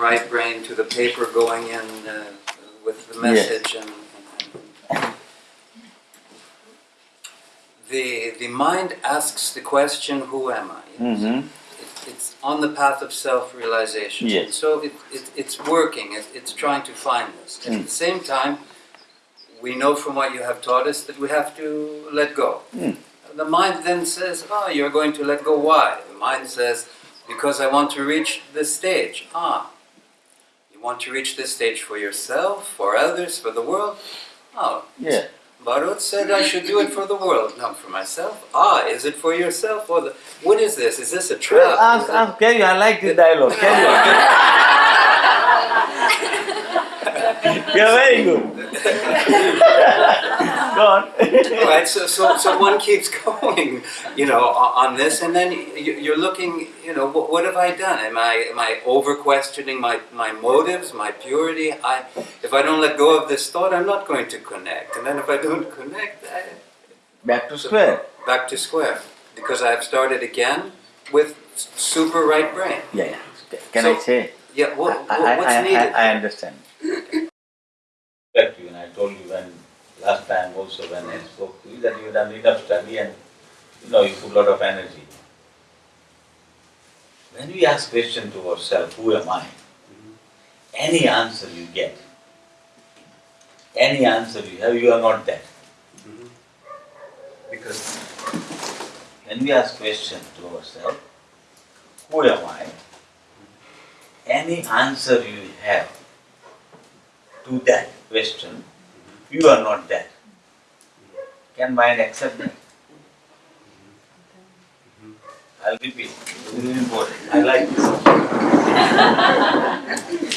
right brain, to the paper going in uh, with the message and, and the the mind asks the question, "Who am I?" Mm-hmm. It, it's on the path of self-realization. Yes. So it, it, it's working. It, it's trying to find this. And At Mm. the same time, we know from what you have taught us that we have to let go. Mm. The mind then says, "Ah, you're going to let go. Why?" The mind says, "Because I want to reach this stage." Ah, you want to reach this stage for yourself, for others, for the world. Oh, Yeah. Barut said I should do it for the world, not for myself. Ah, is it for yourself or the? What is this? Is this a trap? Ask, Is ask, carry. I like this dialogue. Carry on. You're very good. Go on. All right, so, so, so one keeps going, you know, on this, and then you- you're looking, you know, what, what have I done? Am I, am I over questioning my, my motives, my purity? I, if I don't let go of this thought, I'm not going to connect. And then if I don't connect, I, Back to square. back to square. Because I have started again with super right brain. Yeah, yeah. Can So- I say? Yeah, what, I, what, I, what's I, needed? I, I understand. respect you, and I told you when, last time also when I spoke to you, that you've done enough study and, you know, you put a lot of energy. When we ask question to ourselves, who am I? Any answer you get, any answer you have, you are not that. Because when we ask question to ourselves, who am I? Any answer you have to that question, you are not that. Can mind accept that? Mm-hmm. I'll repeat, this is important, I like this.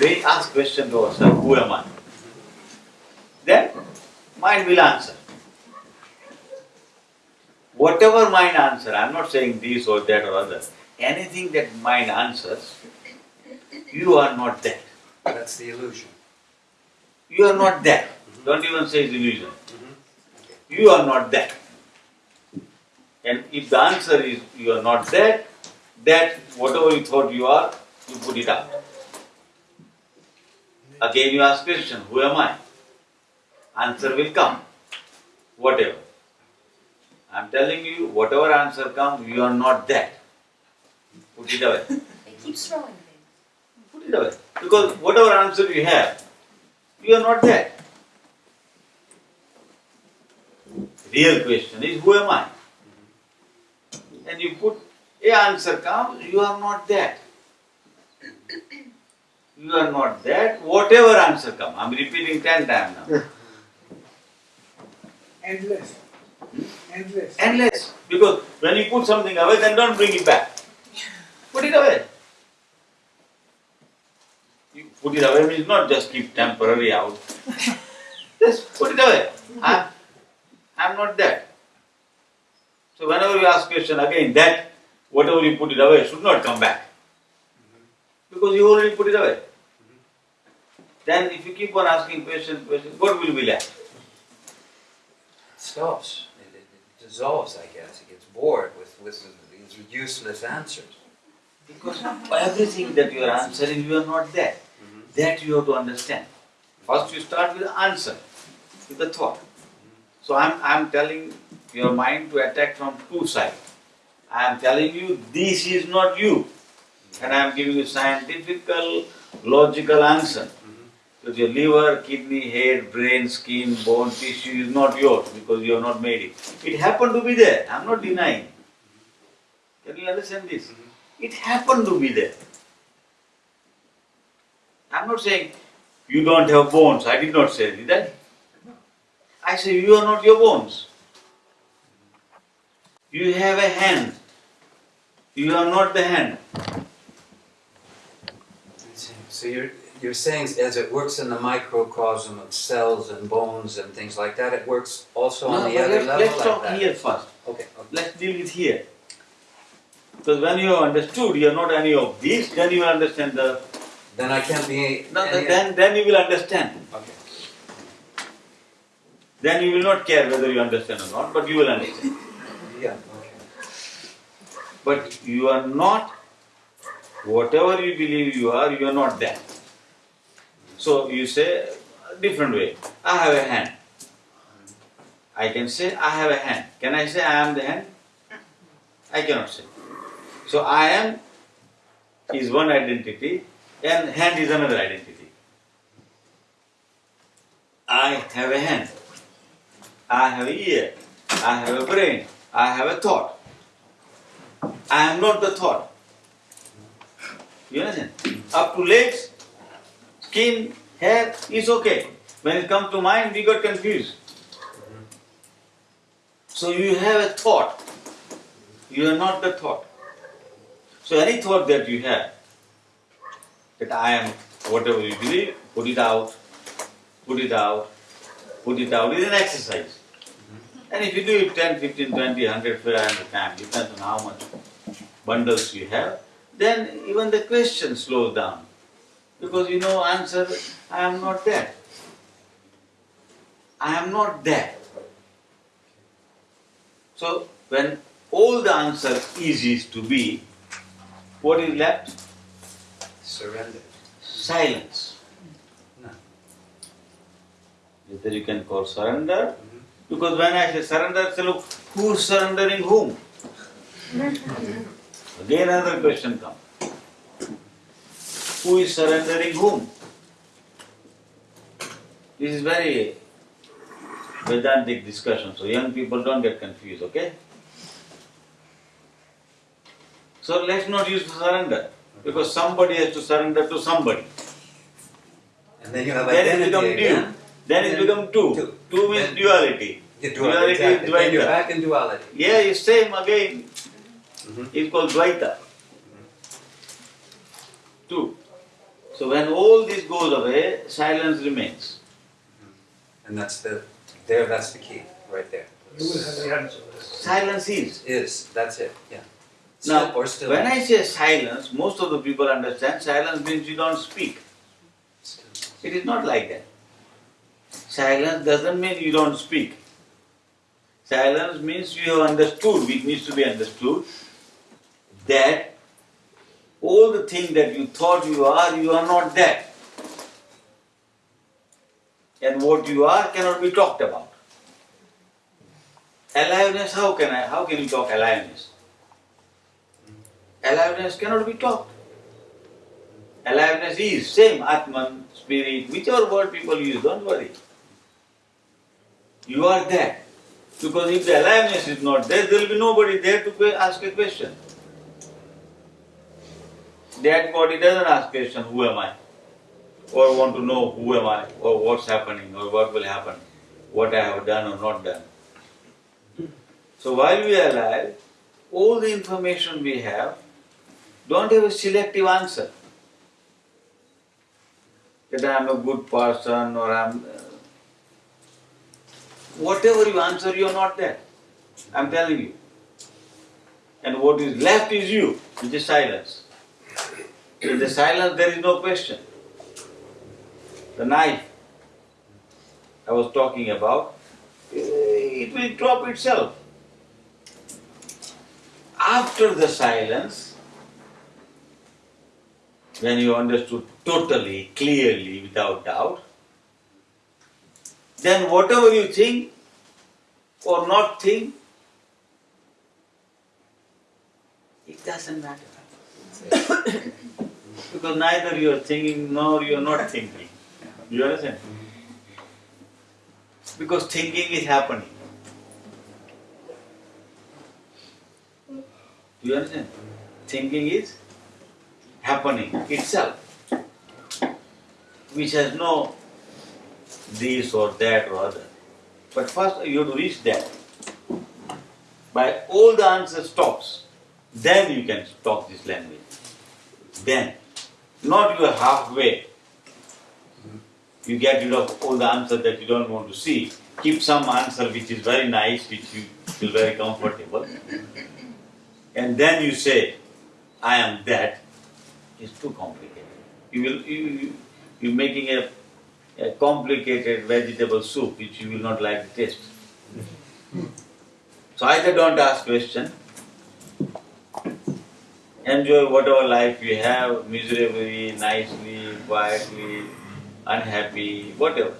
We ask question to ourselves, who am I? Then mind will answer. Whatever mind answer, I'm not saying this or that or other, anything that mind answers, you are not that. That's the illusion. You are not that. Don't even say it's illusion. You are not that. And if the answer is you are not that, that whatever you thought you are, you put it out. Again you ask question, who am I? Answer will come. Whatever. I'm telling you, whatever answer comes, you are not that. Put it away. It keeps throwing things. Put it away. Because whatever answer you have, you are not that. Real question is who am I? And you put a answer comes, you are not that. You are not that, whatever answer comes. I'm repeating ten times now. Endless. Endless. Endless. Because when you put something away, then don't bring it back. Put it away. You put it away means not just keep temporary out. just put it away. I'm, I'm not that. So whenever you ask question again, that whatever you put it away should not come back. Mm-hmm. Because you already put it away. Mm-hmm. Then if you keep on asking question, question, what will be left? stops. It, it, it dissolves, I guess. It gets bored with, with these useless answers. Because everything that you are answering, you are not that. That you have to understand. First you start with answer, with the thought. So I'm, I'm telling your mind to attack from two sides. I am telling you, this is not you. And I am giving you scientifical, logical answer. Because your liver, kidney, head, brain, skin, bone, tissue is not yours because you have not made it. It happened to be there, I am not denying. Can you understand this? It happened to be there. I'm not saying you don't have bones, I did not say did I? I say you are not your bones. You have a hand. You are not the hand. So you're, you're saying as it works in the microcosm of cells and bones and things like that, it works also on the other let's, level let's like talk that? here first. Okay, okay. Let's deal with here. Because when you have understood you are not any of these, then you understand the. Then I can't be No, any- then, then you will understand. Okay. Then you will not care whether you understand or not, but you will understand. Yeah, okay. But you are not, whatever you believe you are, you are not that. So you say a different way. I have a hand. I can say I have a hand. Can I say I am the hand? I cannot say. So I am is one identity and hand is another identity. I have a hand. I have a ear. I have a brain. I have a thought. I am not the thought. You understand? Up to legs, skin, hair is okay. When it comes to mind, we got confused. So you have a thought. You are not the thought. So any thought that you have, that I am whatever you believe, put it out, put it out, put it out is an exercise. Mm-hmm. And if you do it 10, 15, 20, 100, 500 times, depends on how much bundles you have, then even the question slows down. Because you know answer, I am not that. I am not that. So when all the answer is is to be, what is left? Surrender. Silence. No. Either you can call surrender, mm-hmm. because when I say surrender, say, look, who's surrendering whom? Again another question comes. Who is surrendering whom? This is very Vedantic discussion, so young people don't get confused, okay? So let's not use surrender, because somebody has to surrender to somebody. And then you have Then it identity become again. two. Then it becomes two. Two. Two means Then- duality. You do Duality it exactly. is Then you're back in duality. Yeah, it's same again. Mhm. It's called Dvaita. Two. So when all this goes away, silence remains. And that's the, there, that's the key, right there. You will have the answer. Silence is. Is, that's it, yeah. Now, when I say silence, most of the people understand silence means you don't speak. It is not like that. Silence doesn't mean you don't speak. Silence means you have understood, which needs to be understood, that all the things that you thought you are, you are not that. And what you are cannot be talked about. Aliveness, how can I, how can you talk aliveness? Aliveness cannot be talked. Aliveness is same, Atman, spirit, whichever word people use, don't worry. You are there. Because if the aliveness is not there, there will be nobody there to ask a question. That body doesn't ask question, who am I? Or want to know who am I, or what's happening, or what will happen, what I have done or not done. So while we are alive, all the information we have don't have a selective answer. That I am a good person or I am. Uh, whatever you answer, you are not there. I am telling you. And what is left is you, which is silence. In the silence, there is no question. The knife I was talking about, eh, it will drop itself. After the silence, when you understood totally, clearly, without doubt, then whatever you think or not think, it doesn't matter. because neither you are thinking nor you are not thinking. You understand? Because thinking is happening. You understand? Thinking is happening itself, which has no this or that or other. But first you have to reach that. By all the answer stops, then you can talk this language. Then, not you are halfway. You get rid of all the answers that you don't want to see. Keep some answer which is very nice, which you feel very comfortable. And then you say, I am that. It's too complicated. You will you, you you're making a, a complicated vegetable soup which you will not like to taste. So either don't ask question enjoy whatever life you have, miserably, nicely, quietly, unhappy, whatever.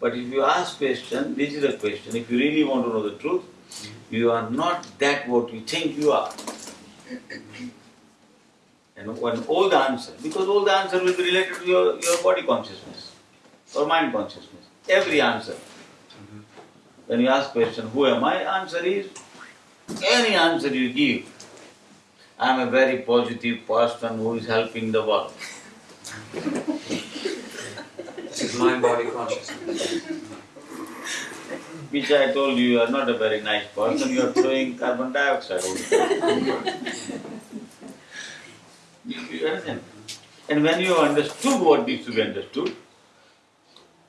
But if you ask question, this is a question, if you really want to know the truth, you are not that what you think you are. And one all the answer, because all the answer will be related to your, your body consciousness or mind consciousness. Every answer. Mm-hmm. When you ask question, who am I? Answer is, any answer you give. I am a very positive person who is helping the world. This is mind body consciousness. Which I told you, you are not a very nice person, you are throwing carbon dioxide. You? And when you understood what needs to be understood,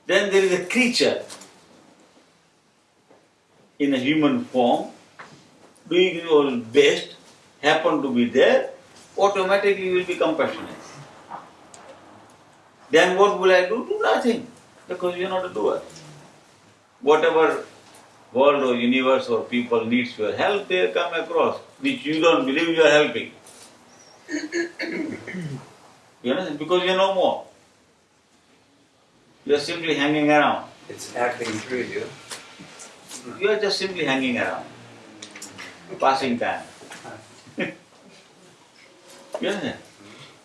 then there is a creature in a human form doing your best, happen to be there, automatically you will be compassionate. Then what will I do? Do nothing, because you are not a doer. Whatever world or universe or people needs your help, they come across, which you don't believe you are helping. You understand? Because you know more. You are simply hanging around. It's acting through you. You are just simply hanging around, passing time. you understand?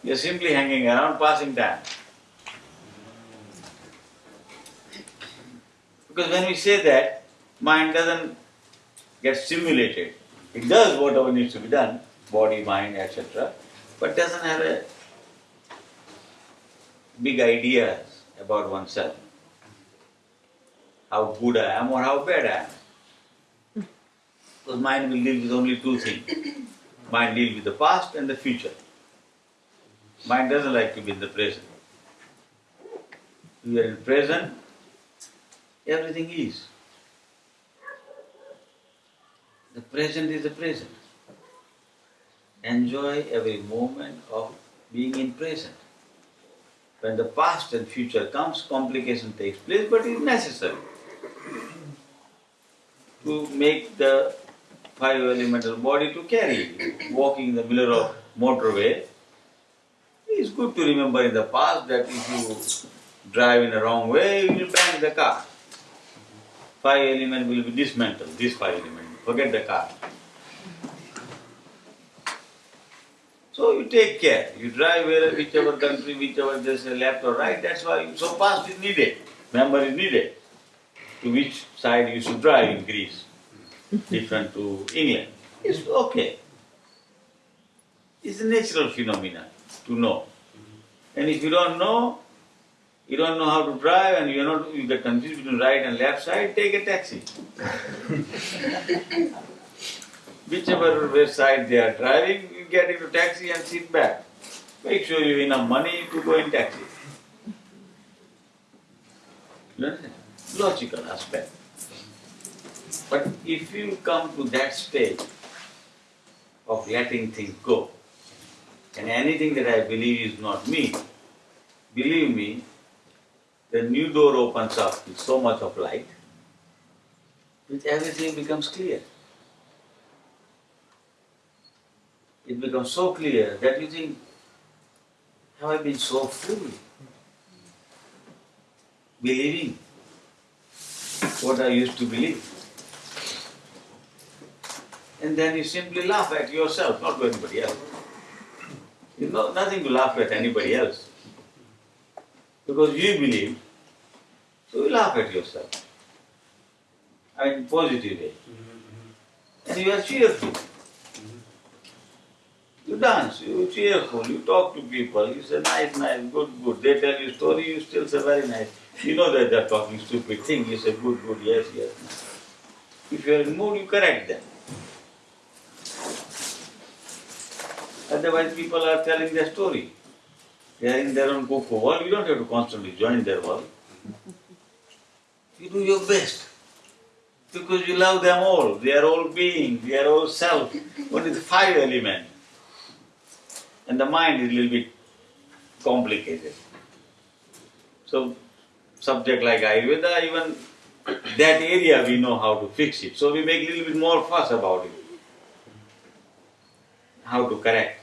You are simply hanging around, passing time. Because when we say that, mind doesn't get stimulated. It does whatever needs to be done, body, mind, etc., but doesn't have a big idea about oneself. How good I am or how bad I am. Because mind will deal with only two things. Mind deals with the past and the future. Mind doesn't like to be in the present. We are in present, everything is. The present is the present. Enjoy every moment of being in present. When the past and future comes, complication takes place, but it is necessary to make the five elemental body to carry. Walking in the middle of motorway, it's good to remember in the past that if you drive in a wrong way, you will bang the car. Five element will be dismantled, this five element, forget the car. So you take care, you drive where, whichever country, whichever there's a left or right, that's why, you- so past is needed, memory is needed. To which side you should drive in Greece, different to England. It's okay. It's a natural phenomena to know. And if you don't know, you don't know how to drive and you're not, you get confused between right and left side, take a taxi. Whichever side they are driving, you get into taxi and sit back. Make sure you have enough money to go in taxi. You understand? Logical aspect. But if you come to that stage of letting things go, and anything that I believe is not me, believe me, the new door opens up with so much of light, which everything becomes clear. It becomes so clear that you think, have I been so fooled? Believing what I used to believe. And then you simply laugh at yourself, not to anybody else. You know, nothing to laugh at anybody else. Because you believe, so you laugh at yourself. I mean, positive way. And you are cheerful. You dance, you cheerful, you talk to people, you say nice, nice, good, good. They tell you story, you still say very nice. You know that they're talking stupid thing, you say good, good, yes, yes. If you're in mood, you correct them. Otherwise, people are telling their story. They are in their own cocoa world, you don't have to constantly join their world. You do your best. Because you love them all, they are all beings, they are all self, only the five element. And the mind is a little bit complicated. So, subject like Ayurveda, even that area we know how to fix it. So we make a little bit more fuss about it. How to correct.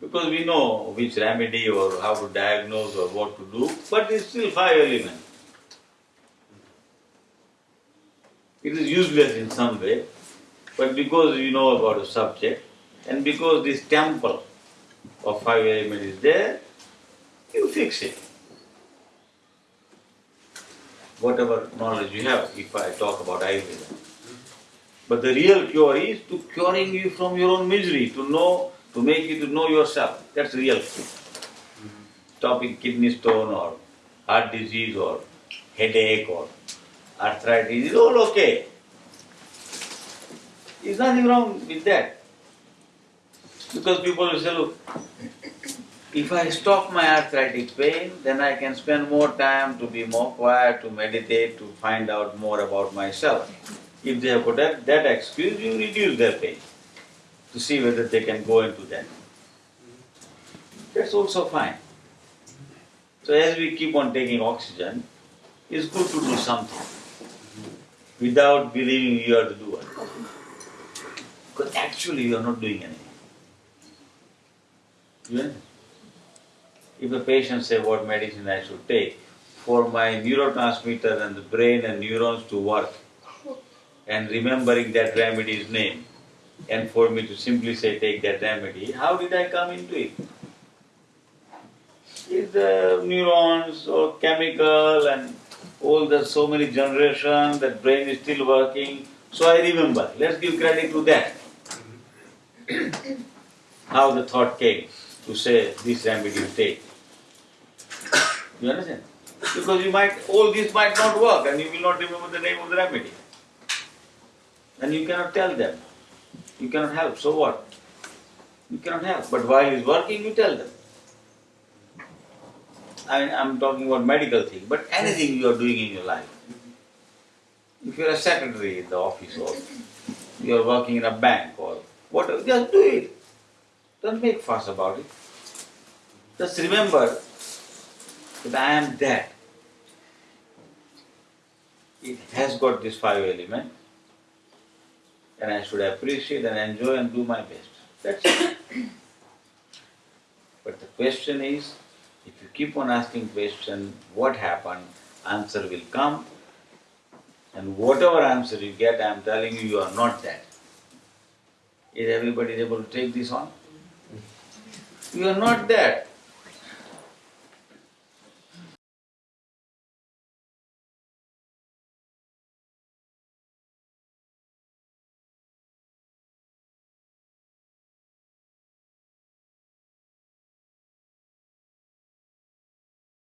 Because we know which remedy or how to diagnose or what to do, but it's still five elements. It is useless in some way, but because you know about the subject and because this temple of five element is there, you fix it. Whatever knowledge you have, if I talk about Ayurveda. But the real cure is to curing you from your own misery, to know, to make you to know yourself. That's real cure. Stopping kidney stone or heart disease or headache or arthritis is all okay. There's nothing wrong with that. Because people will say, look, if I stop my arthritic pain, then I can spend more time to be more quiet, to meditate, to find out more about myself. If they have got that, that excuse, you reduce their pain to see whether they can go into that. That's also fine. So as we keep on taking oxygen, it's good to do something without believing you are the doer. Because actually you are not doing anything. If a patient say what medicine I should take, for my neurotransmitter and the brain and neurons to work, and remembering that remedy's name, and for me to simply say take that remedy, how did I come into? It's the neurons or chemical and all the so many generations, that brain is still working, so I remember. Let's give credit to that. how the thought came to say this remedy you take. You understand? Because you might, all this might not work and you will not remember the name of the remedy. And you cannot tell them. You cannot help, so what? You cannot help. But while it's working, you tell them. I, mean, I'm talking about medical thing, but anything you are doing in your life. If you're a secretary in the office or you're working in a bank or whatever, just do it. Don't make fuss about it. Just remember that I am that. It has got this five elements and I should appreciate and enjoy and do my best. That's it. but the question is, if you keep on asking question, what happened, answer will come. And whatever answer you get, I am telling you, you are not that. Is everybody able to take this on? You are not that.